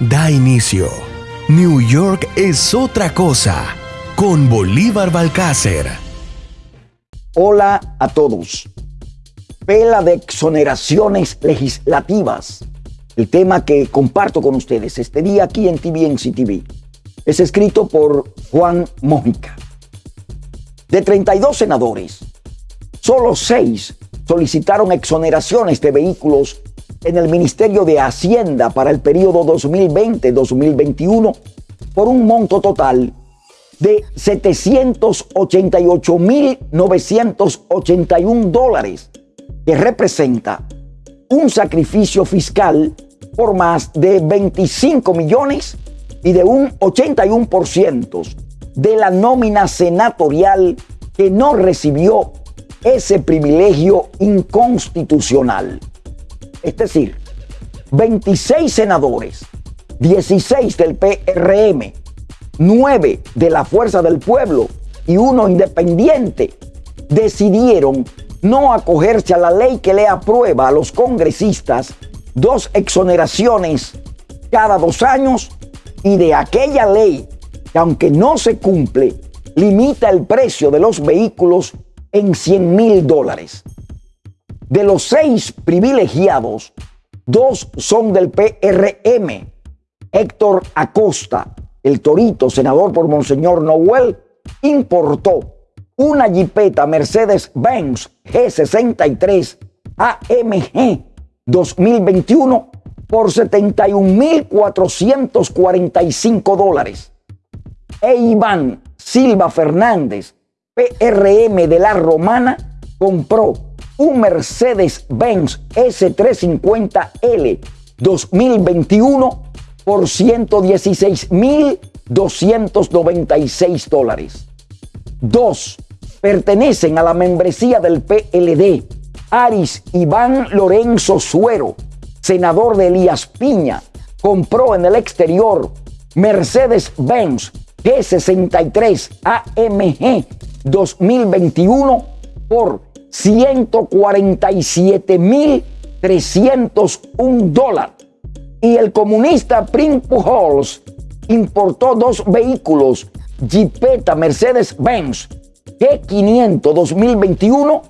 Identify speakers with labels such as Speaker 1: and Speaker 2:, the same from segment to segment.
Speaker 1: da inicio. New York es otra cosa con Bolívar Balcácer.
Speaker 2: Hola a todos. Pela de exoneraciones legislativas. El tema que comparto con ustedes este día aquí en TVNC TV. Es escrito por Juan Mójica. De 32 senadores, solo 6 solicitaron exoneraciones de vehículos en el Ministerio de Hacienda para el periodo 2020-2021 por un monto total de 788.981 dólares, que representa un sacrificio fiscal por más de 25 millones y de un 81% de la nómina senatorial que no recibió ese privilegio inconstitucional. Es decir, 26 senadores, 16 del PRM, 9 de la Fuerza del Pueblo y uno independiente decidieron no acogerse a la ley que le aprueba a los congresistas dos exoneraciones cada dos años y de aquella ley que aunque no se cumple, limita el precio de los vehículos en 100 mil dólares. De los seis privilegiados, dos son del PRM. Héctor Acosta, el Torito, senador por Monseñor Noel, importó una Jeepeta Mercedes-Benz G63 AMG 2021 por 71.445 dólares. E Iván Silva Fernández, PRM de la Romana, compró un Mercedes-Benz S350L 2021 por 116.296 dólares. Dos pertenecen a la membresía del PLD. Aris Iván Lorenzo Suero, senador de Elías Piña, compró en el exterior Mercedes-Benz G63 AMG 2021 por 147.301 dólares. Y el comunista Prim Pujols importó dos vehículos Jeepeta Mercedes-Benz G500 2021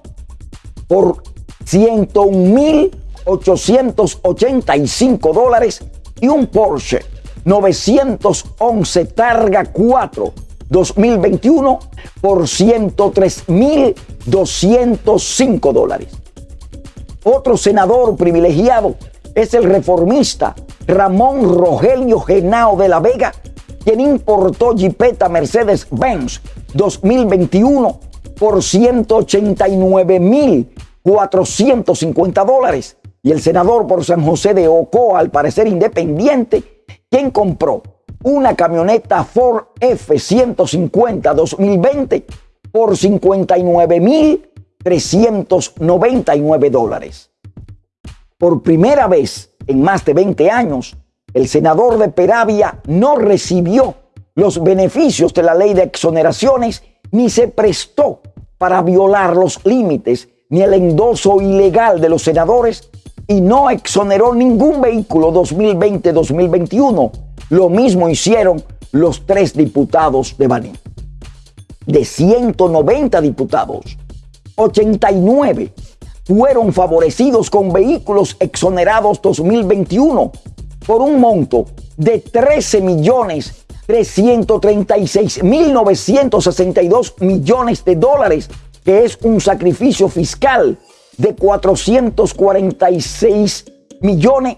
Speaker 2: por 101.885 dólares y un Porsche 911 Targa 4 2021 por 103.205 dólares. Otro senador privilegiado es el reformista Ramón Rogelio Genao de la Vega, quien importó Jeepeta Mercedes-Benz 2021 por 189.450 dólares. Y el senador por San José de Ocoa, al parecer independiente, quien compró una camioneta Ford F-150 2020 por 59.399 dólares. Por primera vez en más de 20 años, el senador de Peravia no recibió los beneficios de la ley de exoneraciones ni se prestó para violar los límites ni el endoso ilegal de los senadores y no exoneró ningún vehículo 2020-2021 lo mismo hicieron los tres diputados de Baní. De 190 diputados, 89 fueron favorecidos con vehículos exonerados 2021 por un monto de 13 millones 336 mil 962 millones de dólares, que es un sacrificio fiscal de 446 millones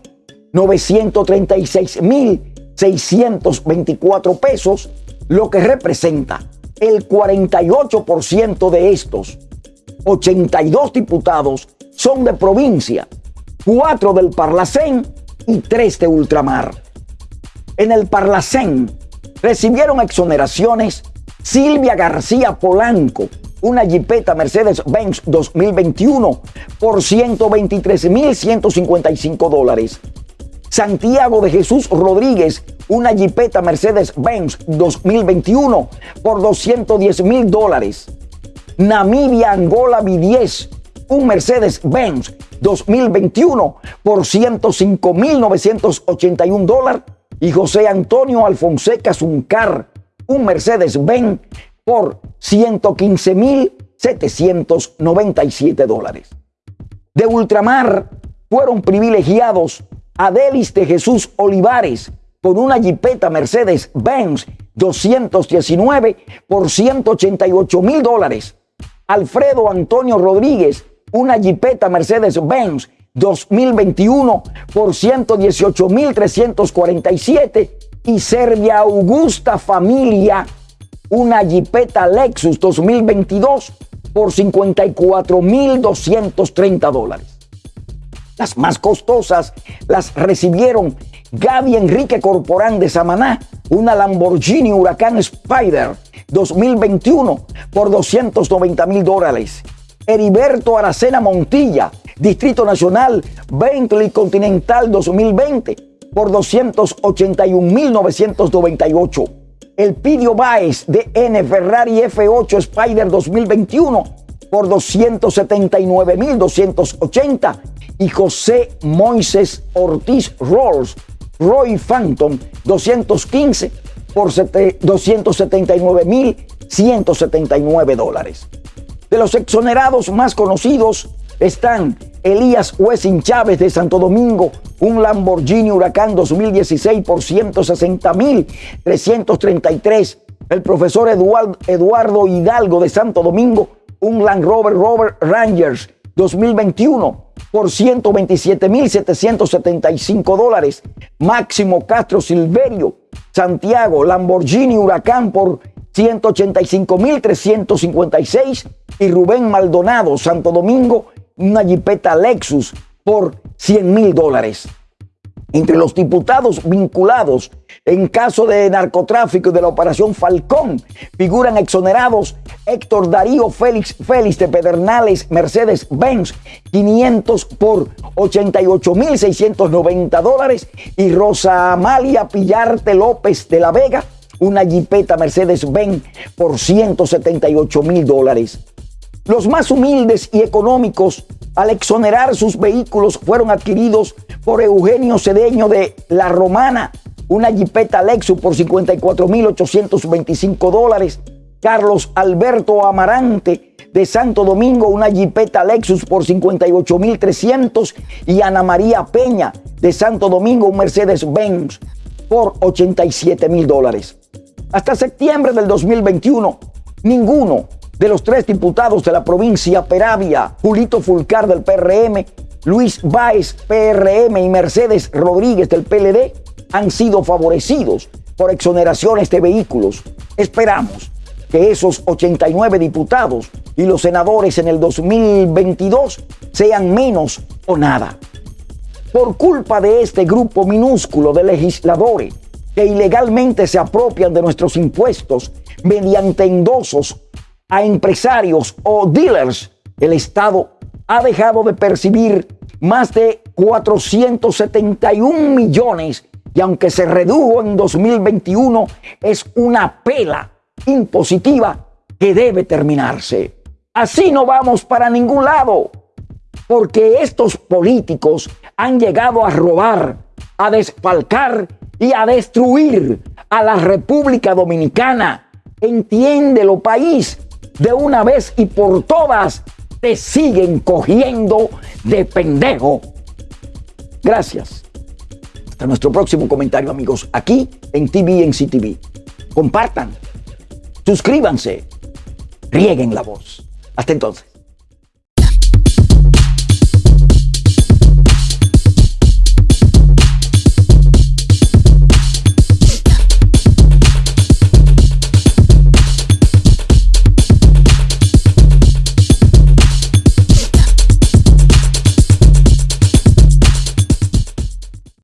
Speaker 2: 936 mil 624 pesos, lo que representa el 48% de estos 82 diputados son de provincia, 4 del Parlacén y 3 de ultramar. En el Parlacén recibieron exoneraciones Silvia García Polanco, una Jeepeta Mercedes-Benz 2021 por 123.155 dólares. Santiago de Jesús Rodríguez, una Jeepeta Mercedes-Benz 2021 por 210 mil dólares. Namibia Angola B10, un Mercedes-Benz 2021 por 105 mil 981 dólares. y José Antonio Alfonseca Zuncar un Mercedes-Benz por 115.797 dólares. De ultramar fueron privilegiados Adelis de Jesús Olivares con una Jeepeta Mercedes-Benz 219 por 188 mil dólares. Alfredo Antonio Rodríguez, una Jeepeta Mercedes-Benz 2021 por 118 mil 347 y Serbia Augusta Familia, una Jeepeta Lexus 2022 por 54 mil 230 dólares. Las más costosas las recibieron Gaby Enrique Corporán de Samaná, una Lamborghini Huracán Spider 2021 por 290 mil dólares. Heriberto Aracena Montilla, Distrito Nacional Bentley Continental 2020 por 281.998. El Pidio Baez de N Ferrari F8 Spider 2021 por 279.280 y José Moises Ortiz Rolls Roy Phantom 215 por 279.179 dólares. De los exonerados más conocidos están Elías Wessing Chávez de Santo Domingo, un Lamborghini Huracán 2016 por 160.333. El profesor Eduardo Hidalgo de Santo Domingo, un Land Rover Rover Rangers 2021 por 127.775 dólares. Máximo Castro Silverio, Santiago, Lamborghini Huracán por 185.356 y Rubén Maldonado, Santo Domingo, una jipeta Lexus por 100 mil dólares. Entre los diputados vinculados en caso de narcotráfico de la operación Falcón figuran exonerados Héctor Darío Félix Félix de Pedernales Mercedes Benz 500 por 88.690 dólares y Rosa Amalia Pillarte López de la Vega una jipeta Mercedes Benz por 178 mil dólares. Los más humildes y económicos, al exonerar sus vehículos, fueron adquiridos por Eugenio Cedeño de La Romana, una Jeepeta Lexus por 54.825 dólares. Carlos Alberto Amarante de Santo Domingo, una Jeepeta Lexus por 58.300 y Ana María Peña de Santo Domingo, un Mercedes-Benz por 87 mil dólares. Hasta septiembre del 2021, ninguno de los tres diputados de la provincia Peravia, Julito Fulcar del PRM, Luis Báez PRM y Mercedes Rodríguez del PLD han sido favorecidos por exoneraciones de vehículos. Esperamos que esos 89 diputados y los senadores en el 2022 sean menos o nada. Por culpa de este grupo minúsculo de legisladores que ilegalmente se apropian de nuestros impuestos mediante endosos a empresarios o dealers, el Estado ha dejado de percibir más de 471 millones y aunque se redujo en 2021, es una pela impositiva que debe terminarse. Así no vamos para ningún lado, porque estos políticos han llegado a robar, a desfalcar y a destruir a la República Dominicana. Entiéndelo, país de una vez y por todas te siguen cogiendo de pendejo. Gracias. Hasta nuestro próximo comentario, amigos, aquí en TV en CTV. Compartan, suscríbanse, rieguen la voz. Hasta entonces.